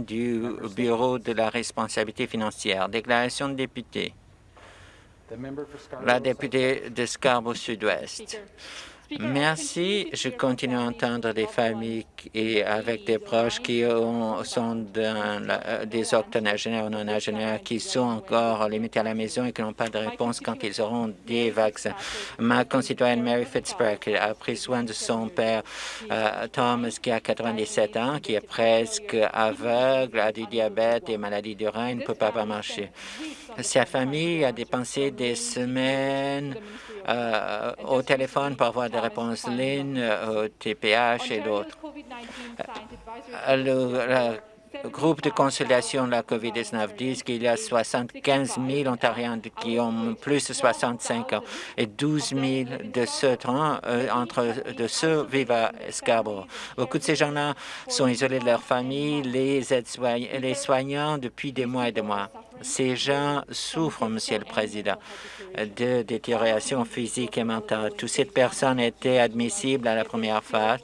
du Bureau de la responsabilité financière. Déclaration de député. La députée de Scarborough Sud-Ouest. Merci. Je continue à entendre des familles et avec des proches qui sont euh, des octonagénaires ou non-agénaires qui sont encore limités à la maison et qui n'ont pas de réponse quand ils auront des vaccins. Ma concitoyenne Mary Fitzpatrick a pris soin de son père euh, Thomas qui a 97 ans, qui est presque aveugle, a du diabète et maladie du rein, ne peut pas marcher. Sa famille a dépensé des semaines euh, au téléphone pour avoir des réponses lignes, au TPH et d'autres. Euh, le groupe de consultation de la COVID-19 dit qu'il y a 75 000 Ontariens qui ont plus de 65 ans et 12 000 de ceux, euh, entre vivent à Scarborough. Beaucoup de ces gens-là sont isolés de leur famille, les, les soignants depuis des mois et des mois. Ces gens souffrent, Monsieur le Président, de détérioration physique et mentale. Toutes ces personnes étaient admissibles à la première phase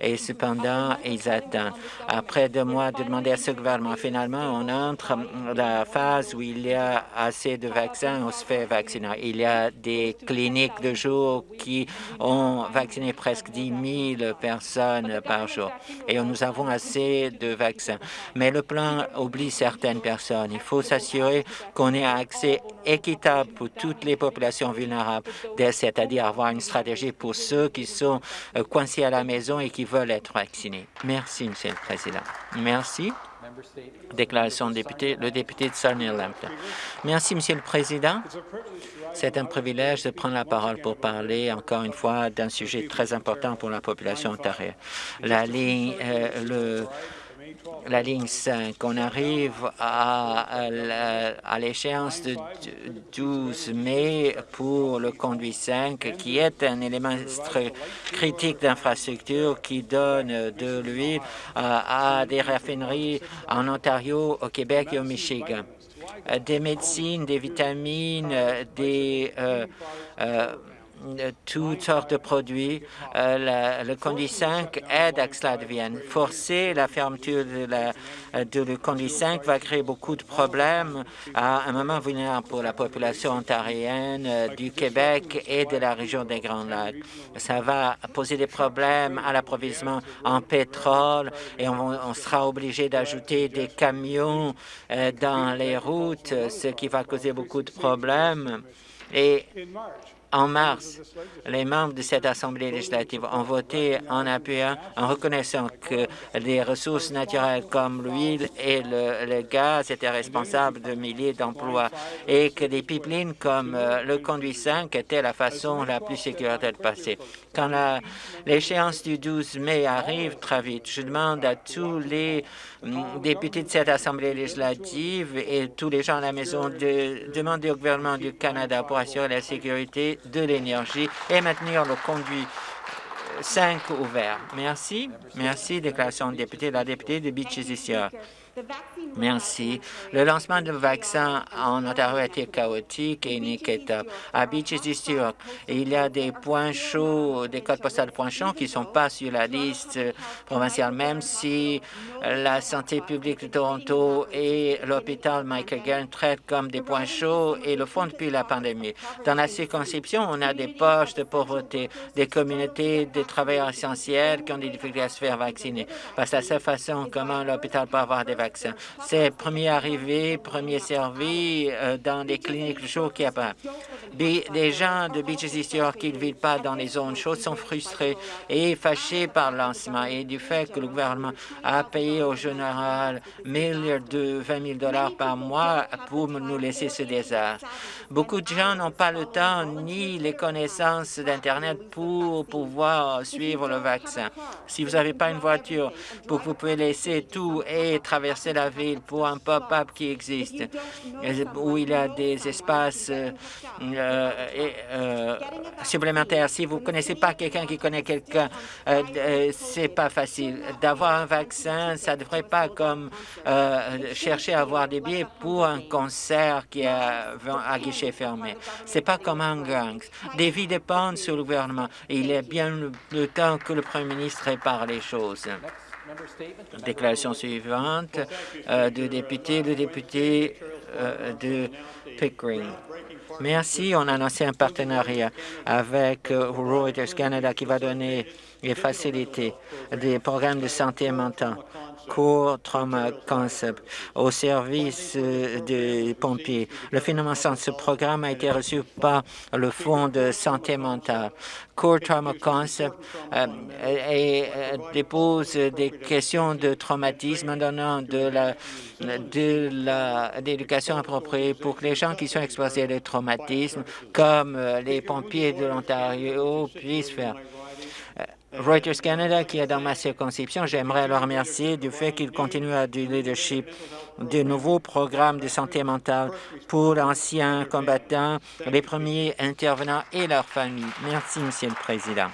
et cependant, ils attendent. Après deux mois de demander à ce gouvernement, finalement, on entre dans la phase où il y a assez de vaccins, on se fait vacciner. Il y a des cliniques de jour qui ont vacciné presque 10 000 personnes par jour et nous avons assez de vaccins. Mais le plan oublie certaines personnes. Il faut s'assurer qu'on ait un accès équitable pour toutes les populations vulnérables, c'est-à-dire avoir une stratégie pour ceux qui sont euh, coincés à la maison et qui veulent être vaccinés. Merci, Monsieur le Président. Merci. Déclaration de député, le député de Sarnia Lambton. Merci, Monsieur le Président. C'est un privilège de prendre la parole pour parler encore une fois d'un sujet très important pour la population ontarienne. La ligne, euh, la ligne 5. On arrive à, l'échéance de 12 mai pour le conduit 5, qui est un élément critique d'infrastructure qui donne de l'huile à, des raffineries en Ontario, au Québec et au Michigan. Des médecines, des vitamines, des... Euh, euh, toutes sortes de produits. Euh, le conduit 5 aide à que cela devienne. Forcer la fermeture de, la, de le conduit 5 va créer beaucoup de problèmes à un moment vulnérable pour la population ontarienne euh, du Québec et de la région des Grands Lacs. Ça va poser des problèmes à l'approvisionnement en pétrole et on, on sera obligé d'ajouter des camions euh, dans les routes, ce qui va causer beaucoup de problèmes. Et en mars, les membres de cette Assemblée législative ont voté en appuyant, en reconnaissant que les ressources naturelles comme l'huile et le, gaz étaient responsables de milliers d'emplois et que des pipelines comme euh, le conduit 5 étaient la façon la plus sécuritaire de passer. Quand l'échéance du 12 mai arrive très vite, je demande à tous les hum, députés de cette Assemblée législative et tous les gens à la maison de demander au gouvernement du Canada pour assurer la sécurité de l'énergie et maintenir le conduit 5 ouvert. Merci. Merci. Déclaration de député. La députée de Beaches. Merci. Le lancement de vaccin en Ontario a été chaotique et inéquitable. À Beaches District, il y a des points chauds, des codes postales points chauds qui ne sont pas sur la liste provinciale, même si la santé publique de Toronto et l'hôpital Michael Gern traitent comme des points chauds et le font depuis la pandémie. Dans la circonscription, on a des poches de pauvreté, des communautés de travailleurs essentiels qui ont des difficultés à se faire vacciner. Parce que la seule façon comment l'hôpital peut avoir des vaccins c'est premier arrivé, premier servi euh, dans les cliniques chaudes a pas. Les gens de Beaches East qui ne vivent pas dans les zones chaudes sont frustrés et fâchés par le lancement et du fait que le gouvernement a payé au général 1000 de 20 000 dollars par mois pour nous laisser ce désastre. Beaucoup de gens n'ont pas le temps ni les connaissances d'Internet pour pouvoir suivre le vaccin. Si vous n'avez pas une voiture pour que vous pouvez laisser tout et traverser la ville pour un pop-up qui existe, où il y a des espaces euh, euh, supplémentaires. Si vous ne connaissez pas quelqu'un qui connaît quelqu'un, euh, c'est pas facile. D'avoir un vaccin, ça ne devrait pas comme chercher à avoir des billets pour un concert qui est à fermé. C'est pas comme un gang. Des vies dépendent sur le gouvernement. il est bien le, temps que le Premier ministre répare les choses. Déclaration suivante euh, du député, le député de Pickering. Merci. On a annoncé un partenariat avec euh, Reuters Canada qui va donner et faciliter des programmes de santé mentale Core Trauma Concept au service euh, des pompiers. Le financement de ce programme a été reçu par le Fonds de santé mentale. Core Trauma Concept euh, euh, dépose des questions de traumatisme en donnant de de l'éducation appropriée pour que les gens qui sont exposés à des traumatismes, comme les pompiers de l'Ontario, puissent faire Reuters Canada, qui est dans ma circonscription, j'aimerais leur remercier du fait qu'ils continuent à du leadership de nouveaux programmes de santé mentale pour l'ancien combattants, les premiers intervenants et leurs familles. Merci, Monsieur le Président.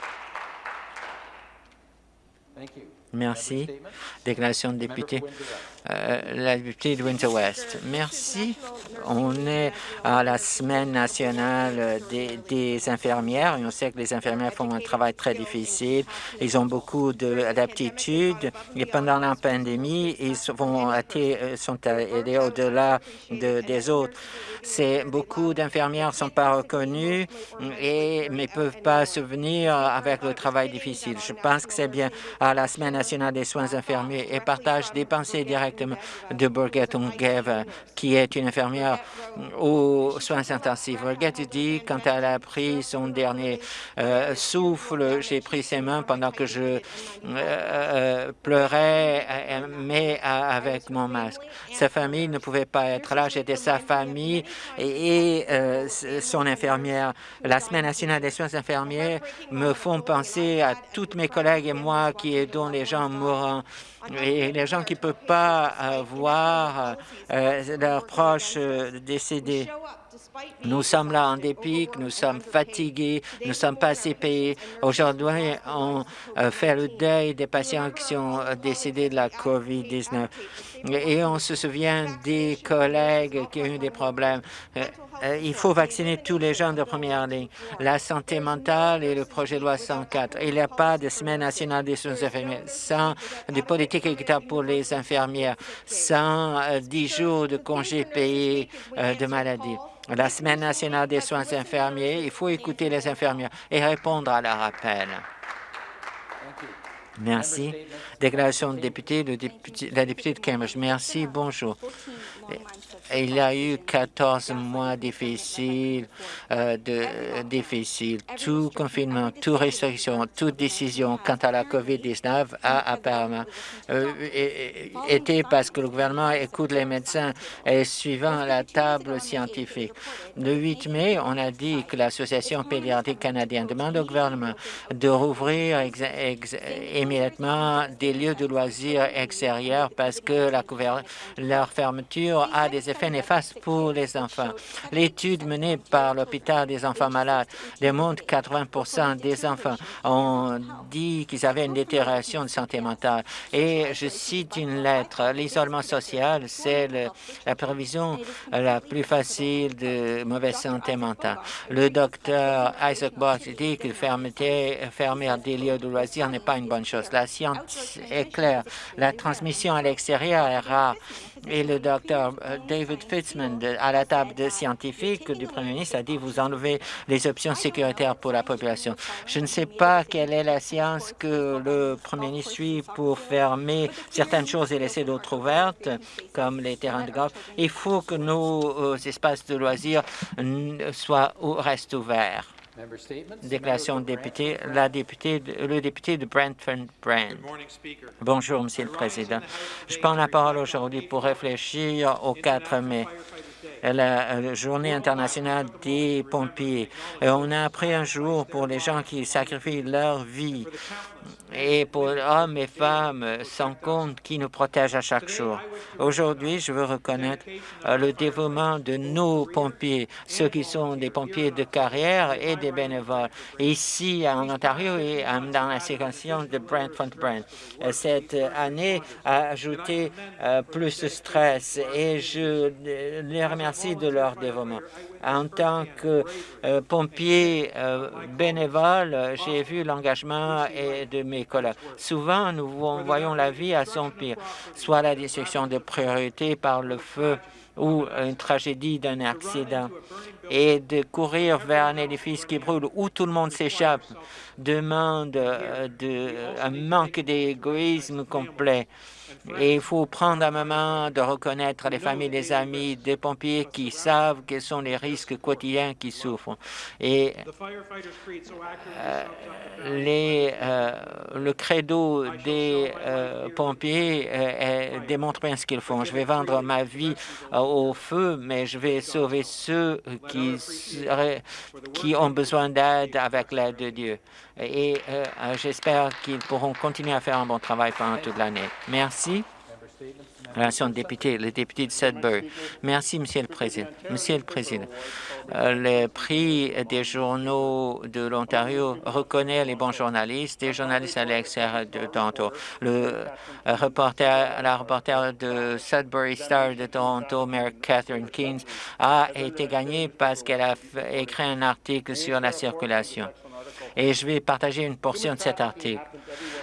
Merci. Déclaration de député. Euh, la députée de Winter West. Merci. On est à la semaine nationale des, infirmières et on sait que les infirmières font un travail très difficile. Ils ont beaucoup d'aptitudes et pendant la pandémie, ils vont euh, sont allés au-delà des autres. Beaucoup d'infirmières ne sont pas reconnues et ne peuvent pas souvenir avec le travail difficile. Je pense que c'est bien à la Semaine nationale des soins infirmiers et partage des pensées de Birgit Ungev, qui est une infirmière aux soins intensifs. Birgit dit, quand elle a pris son dernier euh, souffle, j'ai pris ses mains pendant que je euh, euh, pleurais, mais avec mon masque. Sa famille ne pouvait pas être là. J'étais sa famille et, son infirmière. La Semaine nationale des soins infirmiers me font penser à toutes mes collègues et moi qui aidons les gens mourants et les gens qui ne peuvent pas euh, voir euh, leurs proches décédés. Nous sommes là en dépit, nous sommes fatigués, nous ne sommes pas assez payés. Aujourd'hui, on fait le deuil des patients qui sont décédés de la COVID-19 et on se souvient des collègues qui ont eu des problèmes. Euh, euh, il faut vacciner tous les gens de première ligne. La santé mentale et le projet de loi 104. Il n'y a pas de semaine nationale des soins infirmiers sans des politiques équitables pour les infirmières, sans euh, dix jours de congés payés de maladie. La semaine nationale des soins infirmiers, il faut écouter les infirmières et répondre à leur appel. Merci. Déclaration de député, la députée de Cambridge. Merci, bonjour. Il y a eu 14 mois difficiles, euh, difficiles. Tout confinement, toute restriction, toute décision quant à la COVID-19 a apparemment euh, été parce que le gouvernement écoute les médecins et suivant la table scientifique. Le 8 mai, on a dit que l'Association pédiatrique canadienne demande au gouvernement de rouvrir immédiatement des lieux de loisirs extérieurs parce que leur fermeture a des effets néfastes pour les enfants. L'étude menée par l'hôpital des enfants malades démontre que 80% des enfants ont dit qu'ils avaient une détérioration de santé mentale. Et je cite une lettre, l'isolement social, c'est la prévision la plus facile de mauvaise santé mentale. Le docteur Isaac Box dit que fermer, fermer des lieux de loisirs n'est pas une bonne chose. La science est claire. La transmission à l'extérieur est rare et le docteur euh, David Fitzman, à la table de scientifiques du Premier ministre, a dit vous enlevez les options sécuritaires pour la population. Je ne sais pas quelle est la science que le Premier ministre suit pour fermer certaines choses et laisser d'autres ouvertes, comme les terrains de golf. Il faut que nos euh, espaces de loisirs soient ou restent ouverts. Déclaration de député, la députée, le député de Brentford Brand. Bonjour, Monsieur le Président. Je prends la parole aujourd'hui pour réfléchir au 4 mai. La journée internationale des pompiers. On a pris un jour pour les gens qui sacrifient leur vie et pour hommes et femmes sans compte qui nous protègent à chaque jour. Aujourd'hui, je veux reconnaître euh, le dévouement de nos pompiers, ceux qui sont des pompiers de carrière et des bénévoles, ici en Ontario et dans la séquence de. Euh, cette année a ajouté euh, plus de stress et je les remercie de leur dévouement. En tant que euh, pompier euh, bénévole, j'ai vu l'engagement de mes collègues. Souvent, nous voyons la vie à son pire, soit la destruction de priorité par le feu ou une tragédie d'un accident et de courir vers un édifice qui brûle où tout le monde s'échappe demande euh, un manque d'égoïsme complet. Et il faut prendre un moment de reconnaître les familles, les amis des pompiers qui savent quels sont les risques quotidiens qui souffrent. Et euh, euh, le credo des euh, pompiers démontre bien ce qu'ils font. Je vais vendre ma vie au feu, mais je vais sauver ceux qui, qui ont besoin d'aide avec l'aide de Dieu. Et j'espère qu'ils pourront continuer à faire un bon travail pendant toute l'année. Merci. Relation de député, de Sudbury. Merci, Monsieur le Président. Monsieur le Président, euh, le prix des journaux de l'Ontario reconnaît les bons journalistes, des journalistes à l'extérieur de Toronto. Reporter, la reporter de Sudbury Star de Toronto, Mary Catherine Keynes, a été gagnée parce qu'elle a écrit un article sur la circulation et je vais partager une portion de cet article.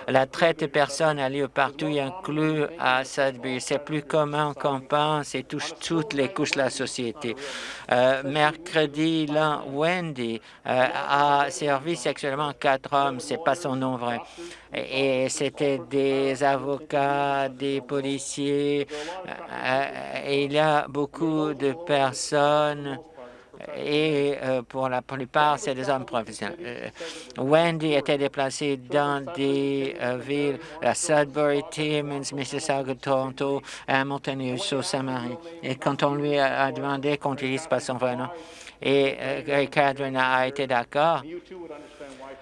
La traite de personnes a lieu partout, y inclut à Sudbury. C'est plus commun qu'on pense et touche toutes les couches de la société. Euh, mercredi, là, Wendy euh, a servi sexuellement quatre hommes. C'est pas son nom vrai. Et, c'était des avocats, des policiers. Euh, et il y a beaucoup de personnes et euh, pour la plupart, c'est des hommes professionnels. Euh, Wendy était déplacée dans des euh, villes, la Sudbury, Timmins, Mississauga, Toronto, Hamilton et Sault-Saint-Marie. Et quand on lui a demandé qu'on n'utilise pas son vrai nom, et Catherine a été d'accord,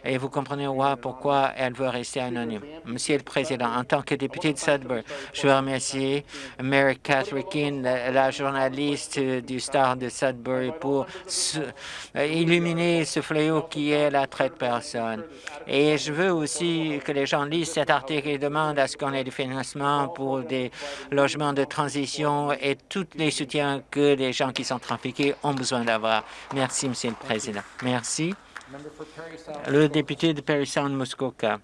et vous comprenez pourquoi elle veut rester anonyme. Monsieur le Président, en tant que député de Sudbury, je veux remercier Mary Catherine, la, journaliste du Star de Sudbury, pour illuminer ce fléau qui est la traite personne. Et je veux aussi que les gens lisent cet article et demandent à ce qu'on ait du financement pour des logements de transition et tous les soutiens que les gens qui sont trafiqués ont besoin d'avoir. Merci, Monsieur le Président. Merci. Le député de Perry Sound Muskoka.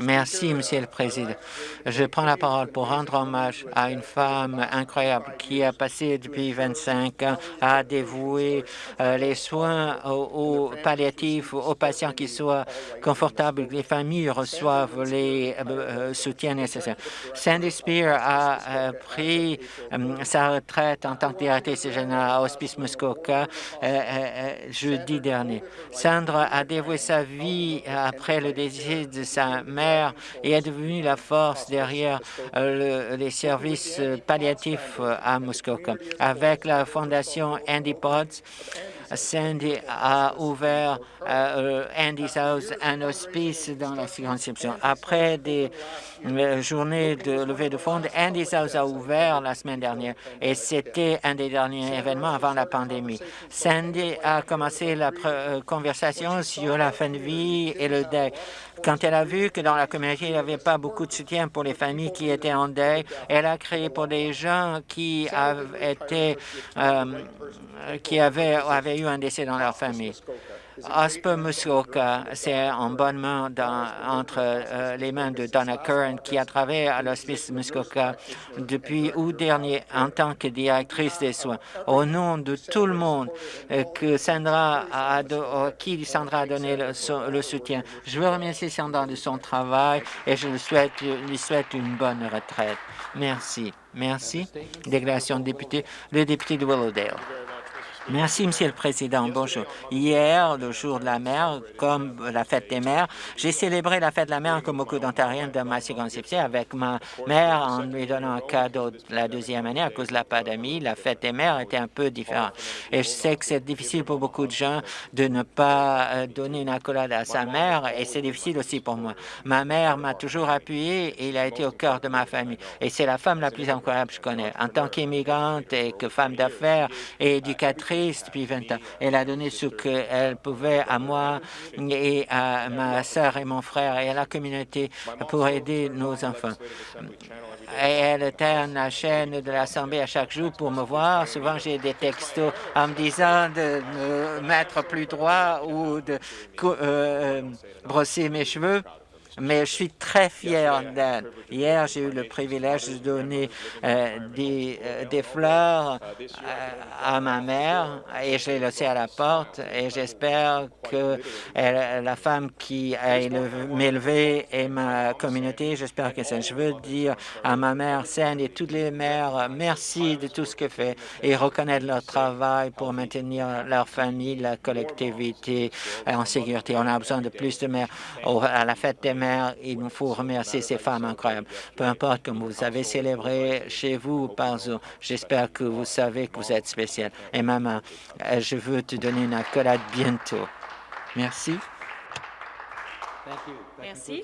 Merci, Monsieur le Président. Je prends la parole pour rendre hommage à une femme incroyable qui a passé depuis 25 ans à dévouer euh, les soins aux, palliatifs, aux patients qui soient confortables, que les familles reçoivent les euh, euh, soutiens nécessaires. Sandy Spear a pris sa retraite en tant que directrice générale à Hospice Muskoka jeudi dernier. Sandra a dévoué sa vie après le décès de sa mère et est devenue la force derrière euh, les services euh, palliatifs euh, à Muskoka. Avec la fondation Andy Potts, Sandy a ouvert Andy's House, un hospice dans la circonscription. Après des journées de levée de fonds, Andy's House a ouvert la semaine dernière et c'était un des derniers événements avant la pandémie. Sandy a commencé la conversation sur la fin de vie et le deuil. Quand elle a vu que dans la communauté, il n'y avait pas beaucoup de soutien pour les familles qui étaient en deuil, elle a créé pour des gens qui avaient été, euh, qui avaient eu un décès dans leur famille. Osper Muskoka, c'est en bonne main entre euh, les mains de Donna Curran, qui a travaillé à l'hospice Muskoka depuis août dernier en tant que directrice des soins. Au nom de tout le monde euh, que Sandra a, euh, qui Sandra a donné le, soutien, je veux remercier Sandra de son travail et je lui souhaite, lui souhaite une bonne retraite. Merci. Merci. Déclaration de député, le député de Willowdale. Merci, Monsieur le Président. Bonjour. Hier, le jour de la mer, comme la fête des mères, j'ai célébré la fête de la mer comme beaucoup d'Ontariens de ma circonscription avec ma mère en lui donnant un cadeau la deuxième année à cause de la pandémie. La fête des mères était un peu différente. Et je sais que c'est difficile pour beaucoup de gens de ne pas euh, donner une accolade à sa mère et c'est difficile aussi pour moi. Ma mère m'a toujours appuyé et il a été au cœur de ma famille. Et c'est la femme la plus incroyable que je connais. En tant qu'immigrante et que femme d'affaires et éducatrice, depuis 20 ans. Elle a donné ce qu'elle pouvait à moi et à ma sœur et mon frère et à la communauté pour aider nos enfants. Et elle terne la chaîne de l'Assemblée à chaque jour pour me voir. Souvent, j'ai des textos en me disant de me mettre plus droit ou de euh, brosser mes cheveux mais je suis très fier d'elle. Hier, j'ai eu le privilège de donner euh, des, euh, des, fleurs euh, à ma mère et je l'ai laissée à la porte et j'espère que la femme qui a m'élevé et ma communauté, j'espère que ça. Je veux dire à ma mère Saine et toutes les mères, merci de tout ce que fait et reconnaître leur travail pour maintenir leur famille, la collectivité en sécurité. On a besoin de plus de mères à la fête des mères il nous faut remercier ces femmes incroyables. Peu importe comme vous avez célébré chez vous ou par Zoom, j'espère que vous savez que vous êtes spécial. Et maman, euh, je veux te donner une accolade bientôt. Merci. Merci.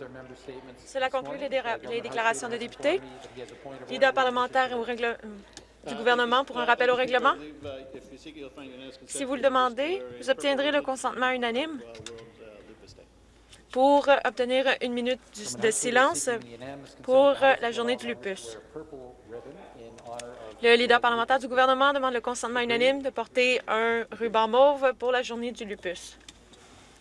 Cela conclut les, déclarations de députés. Leader parlementaire du gouvernement pour un rappel au règlement. Si vous le demandez, vous obtiendrez le consentement unanime pour obtenir une minute de silence pour la journée du lupus. Le leader parlementaire du gouvernement demande le consentement unanime de porter un ruban mauve pour la journée du lupus.